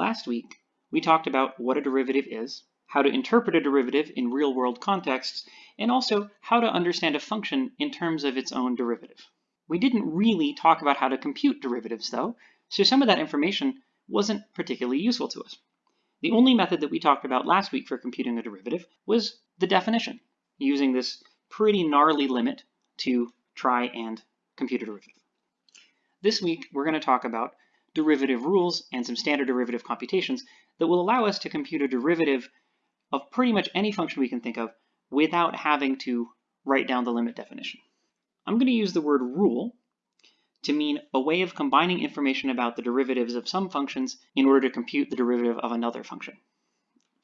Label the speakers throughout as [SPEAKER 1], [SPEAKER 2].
[SPEAKER 1] Last week, we talked about what a derivative is, how to interpret a derivative in real-world contexts, and also how to understand a function in terms of its own derivative. We didn't really talk about how to compute derivatives though, so some of that information wasn't particularly useful to us. The only method that we talked about last week for computing a derivative was the definition, using this pretty gnarly limit to try and compute a derivative. This week, we're going to talk about derivative rules and some standard derivative computations that will allow us to compute a derivative of pretty much any function we can think of without having to write down the limit definition. I'm going to use the word rule to mean a way of combining information about the derivatives of some functions in order to compute the derivative of another function.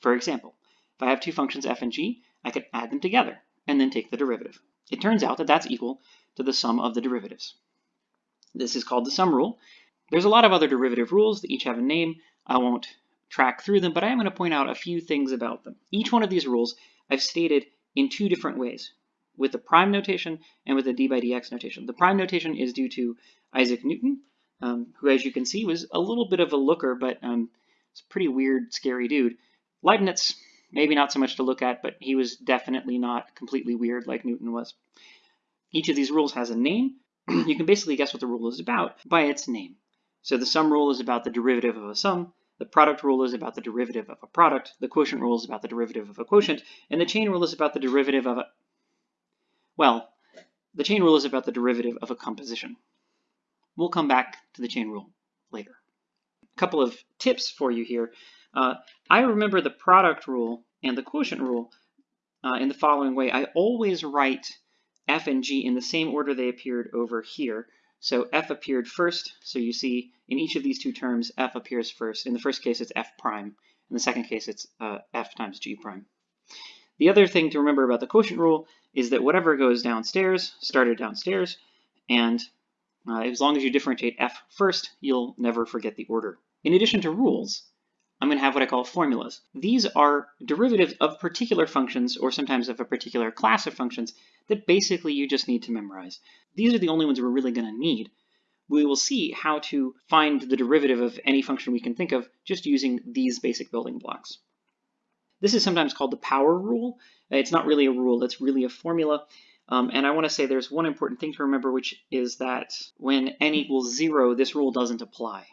[SPEAKER 1] For example, if I have two functions f and g, I can add them together and then take the derivative. It turns out that that's equal to the sum of the derivatives. This is called the sum rule. There's a lot of other derivative rules that each have a name. I won't track through them, but I am going to point out a few things about them. Each one of these rules I've stated in two different ways, with the prime notation and with the d by dx notation. The prime notation is due to Isaac Newton, um, who, as you can see, was a little bit of a looker, but um, it's a pretty weird, scary dude. Leibniz, maybe not so much to look at, but he was definitely not completely weird like Newton was. Each of these rules has a name. you can basically guess what the rule is about by its name. So the sum rule is about the derivative of a sum, the product rule is about the derivative of a product. The quotient rule is about the derivative of a quotient. And the chain rule is about the derivative of a, well, the chain rule is about the derivative of a composition. We'll come back to the chain rule later. A couple of tips for you here. Uh, I remember the product rule and the quotient rule uh, in the following way. I always write f and g in the same order they appeared over here. So f appeared first, so you see in each of these two terms, f appears first. In the first case, it's f prime. In the second case, it's uh, f times g prime. The other thing to remember about the quotient rule is that whatever goes downstairs started downstairs, and uh, as long as you differentiate f first, you'll never forget the order. In addition to rules, I'm going to have what I call formulas. These are derivatives of particular functions, or sometimes of a particular class of functions, that basically you just need to memorize. These are the only ones we're really going to need. We will see how to find the derivative of any function we can think of just using these basic building blocks. This is sometimes called the power rule. It's not really a rule, it's really a formula. Um, and I want to say there's one important thing to remember, which is that when n equals zero, this rule doesn't apply.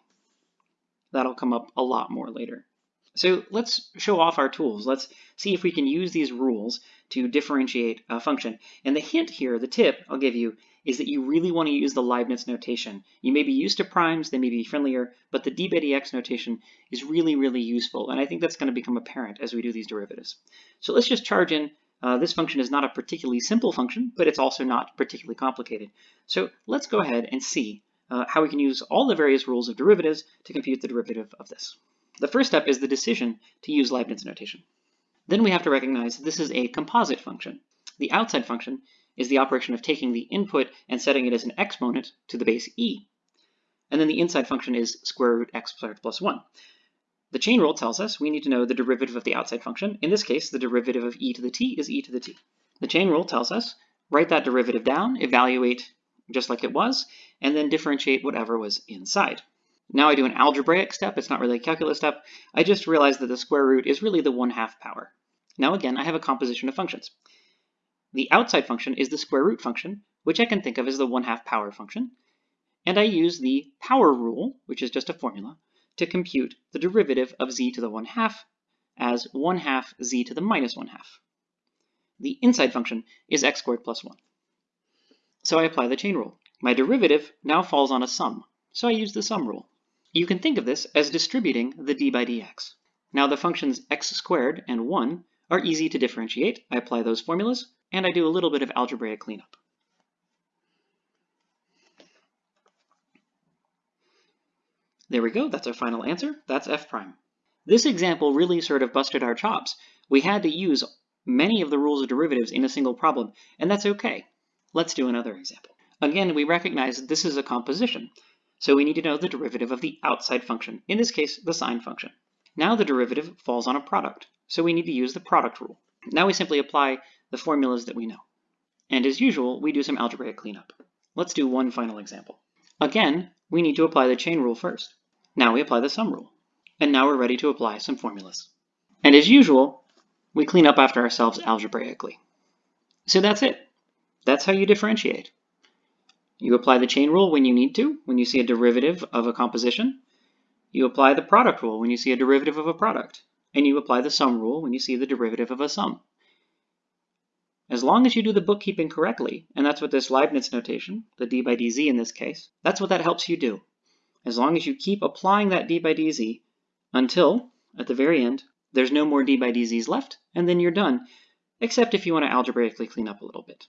[SPEAKER 1] That'll come up a lot more later. So let's show off our tools. Let's see if we can use these rules to differentiate a function. And the hint here, the tip I'll give you, is that you really want to use the Leibniz notation. You may be used to primes, they may be friendlier, but the d by dx notation is really, really useful. And I think that's going to become apparent as we do these derivatives. So let's just charge in. Uh, this function is not a particularly simple function, but it's also not particularly complicated. So let's go ahead and see uh, how we can use all the various rules of derivatives to compute the derivative of this. The first step is the decision to use Leibniz notation. Then we have to recognize this is a composite function. The outside function is the operation of taking the input and setting it as an exponent to the base e. And then the inside function is square root x plus 1. The chain rule tells us we need to know the derivative of the outside function. In this case, the derivative of e to the t is e to the t. The chain rule tells us write that derivative down, evaluate just like it was, and then differentiate whatever was inside. Now I do an algebraic step, it's not really a calculus step. I just realized that the square root is really the 1 half power. Now again, I have a composition of functions. The outside function is the square root function, which I can think of as the 1 half power function. And I use the power rule, which is just a formula, to compute the derivative of z to the 1 half as 1 half z to the minus 1 half. The inside function is x squared plus 1. So I apply the chain rule. My derivative now falls on a sum, so I use the sum rule. You can think of this as distributing the d by dx. Now the functions x squared and 1 are easy to differentiate. I apply those formulas, and I do a little bit of algebraic cleanup. There we go, that's our final answer. That's f prime. This example really sort of busted our chops. We had to use many of the rules of derivatives in a single problem, and that's okay. Let's do another example. Again, we recognize this is a composition, so we need to know the derivative of the outside function, in this case, the sine function. Now the derivative falls on a product, so we need to use the product rule. Now we simply apply the formulas that we know. And as usual, we do some algebraic cleanup. Let's do one final example. Again, we need to apply the chain rule first. Now we apply the sum rule. And now we're ready to apply some formulas. And as usual, we clean up after ourselves algebraically. So that's it. That's how you differentiate. You apply the chain rule when you need to, when you see a derivative of a composition. You apply the product rule when you see a derivative of a product. And you apply the sum rule when you see the derivative of a sum. As long as you do the bookkeeping correctly, and that's what this Leibniz notation, the d by dz in this case, that's what that helps you do. As long as you keep applying that d by dz until, at the very end, there's no more d by dz's left, and then you're done, except if you want to algebraically clean up a little bit.